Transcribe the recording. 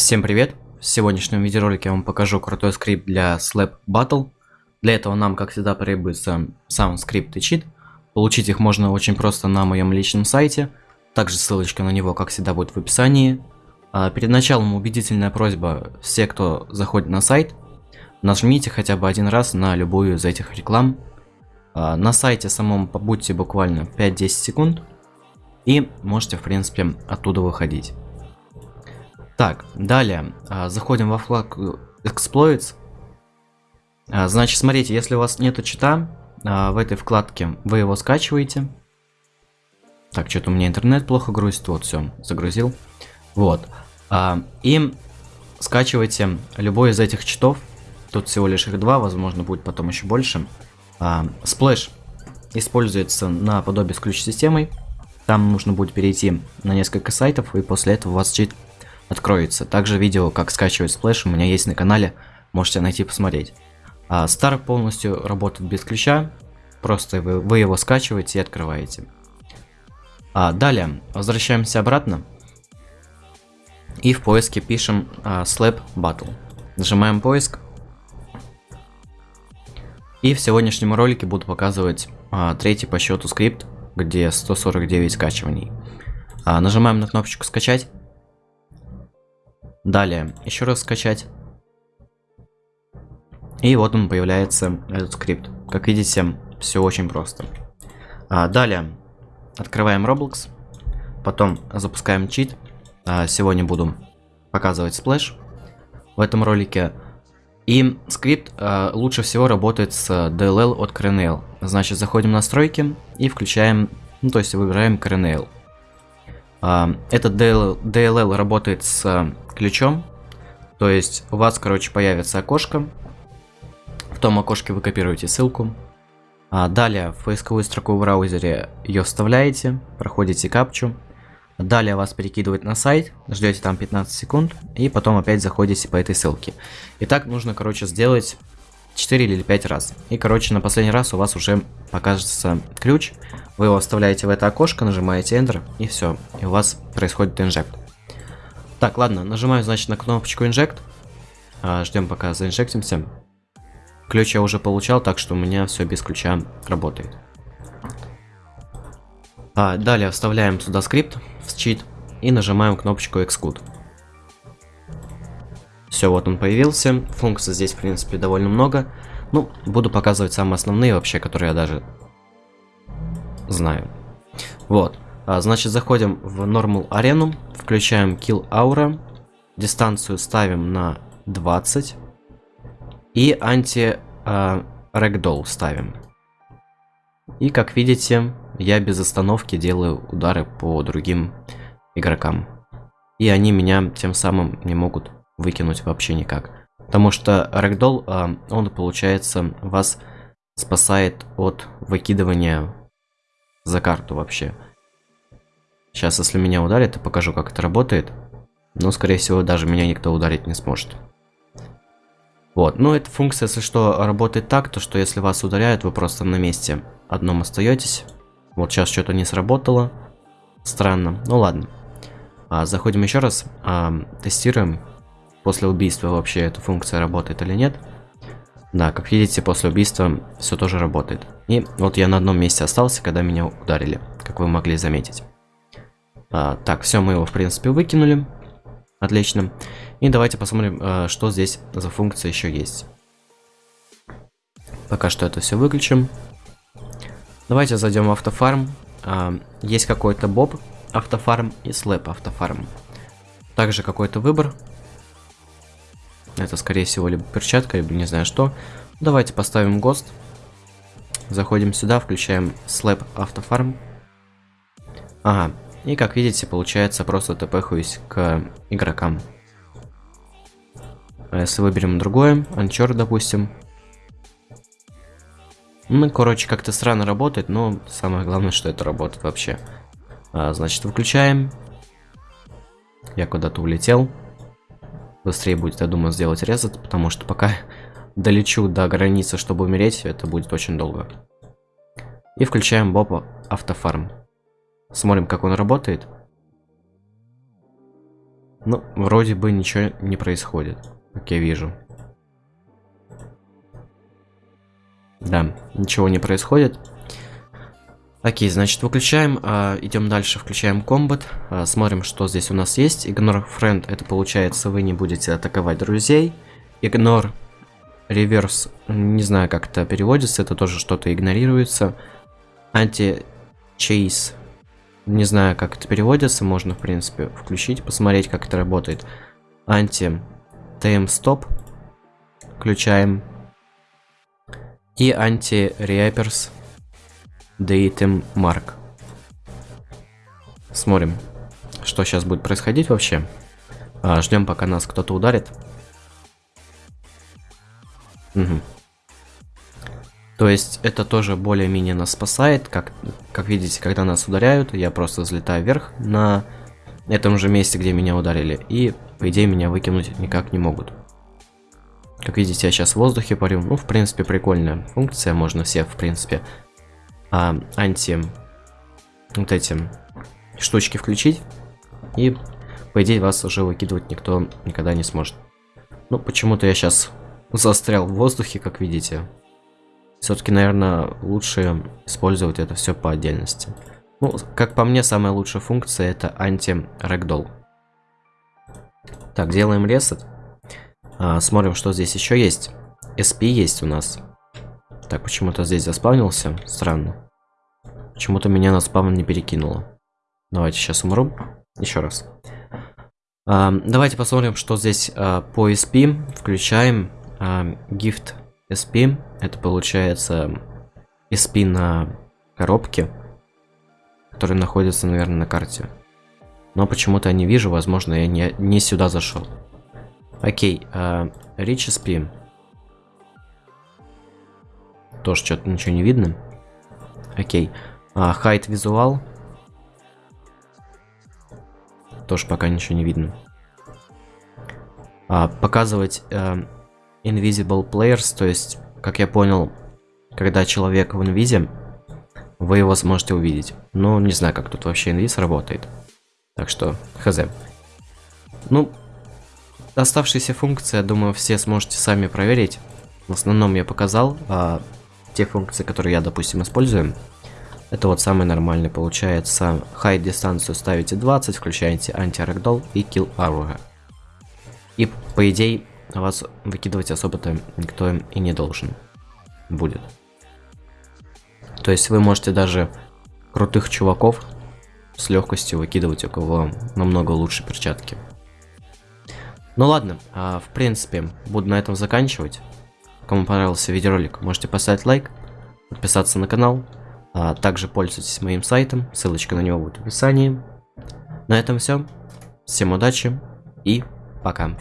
Всем привет! В сегодняшнем видеоролике я вам покажу крутой скрипт для Slap Battle. Для этого нам, как всегда, требуется сам скрипт и чит. Получить их можно очень просто на моем личном сайте. Также ссылочка на него, как всегда, будет в описании. А перед началом убедительная просьба, все, кто заходит на сайт, нажмите хотя бы один раз на любую из этих реклам. А на сайте самом побудьте буквально 5-10 секунд. И можете, в принципе, оттуда выходить. Так, далее. А, заходим во вкладку Exploits. А, значит, смотрите, если у вас нету чита а, в этой вкладке, вы его скачиваете. Так, что-то у меня интернет плохо грузит. Вот, все, загрузил. Вот. И скачивайте любой из этих читов. Тут всего лишь их два, возможно, будет потом еще больше. Splash используется наподобие с ключ-системой. Там нужно будет перейти на несколько сайтов, и после этого у вас чит откроется. Также видео, как скачивать Splash, у меня есть на канале, можете найти посмотреть. А Star полностью работает без ключа, просто вы, вы его скачиваете и открываете. А, далее, возвращаемся обратно. И в поиске пишем а, Slap Battle. Нажимаем поиск. И в сегодняшнем ролике буду показывать а, третий по счету скрипт, где 149 скачиваний. А, нажимаем на кнопочку скачать. Далее, еще раз скачать. И вот он появляется, этот скрипт. Как видите, все очень просто. А, далее, открываем Roblox. Потом запускаем чит. А, сегодня буду показывать Splash в этом ролике. И скрипт а, лучше всего работает с DLL от KRNL. Значит, заходим в настройки и включаем, ну то есть выбираем KRNL. А, этот DLL, работает с ключом. То есть у вас, короче, появится окошко. В том окошке вы копируете ссылку. А далее в поисковую строку в браузере ее вставляете, проходите капчу. Далее вас перекидывает на сайт, ждете там 15 секунд, и потом опять заходите по этой ссылке. И так нужно, короче, сделать 4 или 5 раз. И, короче, на последний раз у вас уже покажется ключ. Вы его вставляете в это окошко, нажимаете Enter, и все. И у вас происходит инжект. Так, ладно, нажимаю, значит, на кнопочку Inject. А, ждем, пока заинжектимся. Ключ я уже получал, так что у меня все без ключа работает. А, далее вставляем сюда скрипт в чит и нажимаем кнопочку Xcode. Все, вот он появился. Функций здесь, в принципе, довольно много. Ну, буду показывать самые основные вообще, которые я даже знаю. Вот. А, значит, заходим в Normal арену, включаем Kill Aura, дистанцию ставим на 20 и анти Ragdoll ставим. И как видите, я без остановки делаю удары по другим игрокам. И они меня тем самым не могут выкинуть вообще никак. Потому что Ragdoll, а, он получается вас спасает от выкидывания за карту вообще. Сейчас, если меня ударит, я покажу, как это работает. Но, скорее всего, даже меня никто ударить не сможет. Вот, ну эта функция, если что, работает так, то что если вас ударяют, вы просто на месте одном остаетесь. Вот сейчас что-то не сработало. Странно. Ну ладно. А, заходим еще раз, а, тестируем. После убийства вообще эта функция работает или нет. Да, как видите, после убийства все тоже работает. И вот я на одном месте остался, когда меня ударили, как вы могли заметить. А, так, все, мы его, в принципе, выкинули. Отлично. И давайте посмотрим, а, что здесь за функция еще есть. Пока что это все выключим. Давайте зайдем в автофарм. А, есть какой-то боб автофарм и слэп автофарм. Также какой-то выбор. Это, скорее всего, либо перчатка, либо не знаю что. Давайте поставим ГОСТ. Заходим сюда, включаем слэп автофарм. Ага, и как видите, получается просто тпхуюсь к игрокам. А если выберем другое, анчор, допустим. Ну, короче, как-то странно работает, но самое главное, что это работает вообще. А, значит, выключаем. Я куда-то улетел. Быстрее будет, я думаю, сделать резет, потому что пока долечу до границы, чтобы умереть, это будет очень долго. И включаем Боба автофарм. Смотрим, как он работает. Ну, вроде бы ничего не происходит, как я вижу. Да, ничего не происходит. Окей, значит, выключаем, э, идем дальше, включаем комбат, э, смотрим, что здесь у нас есть. Ignore friend, это получается, вы не будете атаковать друзей. Ignore reverse, не знаю, как это переводится, это тоже что-то игнорируется. Anti-chase, не знаю, как это переводится, можно, в принципе, включить, посмотреть, как это работает. Anti-tm stop, включаем и анти-реаперс datem mark. Смотрим, что сейчас будет происходить вообще. А, ждем, пока нас кто-то ударит. Угу. То есть это тоже более-менее нас спасает. Как, как видите, когда нас ударяют, я просто взлетаю вверх на этом же месте, где меня ударили. И, по идее, меня выкинуть никак не могут. Как видите, я сейчас в воздухе парю. Ну, в принципе, прикольная функция. Можно все, в принципе, а, анти... Вот эти штучки включить. И, по идее, вас уже выкидывать никто никогда не сможет. Ну, почему-то я сейчас застрял в воздухе, как видите. Все-таки, наверное, лучше использовать это все по отдельности. Ну, как по мне, самая лучшая функция это анти-рэгдолл. Так, делаем ресет. А, смотрим, что здесь еще есть. SP есть у нас. Так, почему-то здесь заспавнился. Странно. Почему-то меня на спавн не перекинуло. Давайте сейчас умру. Еще раз. А, давайте посмотрим, что здесь а, по SP. Включаем а, Gift SP. Это получается SP на коробке, который находится, наверное, на карте. Но почему-то я не вижу, возможно, я не, не сюда зашел. Окей, uh, Rich SP. Тоже что-то ничего не видно. Окей. А, height визуал. Тоже пока ничего не видно. А, показывать uh, Invisible Players, то есть, как я понял, когда человек в инвизе, вы его сможете увидеть. Но не знаю, как тут вообще инвиз работает. Так что, хз. Ну, Оставшиеся функции, я думаю, все сможете сами проверить. В основном я показал а, те функции, которые я, допустим, использую. Это вот самый нормальный получается. High дистанцию ставите 20, включаете анти-рэгдолл и kill aura. И по идее вас выкидывать особо-то никто и не должен будет. То есть вы можете даже крутых чуваков с легкостью выкидывать, у кого намного лучше перчатки. Ну ладно, а, в принципе, буду на этом заканчивать. Кому понравился видеоролик, можете поставить лайк, подписаться на канал. А также пользуйтесь моим сайтом, ссылочка на него будет в описании. На этом все. Всем удачи и пока.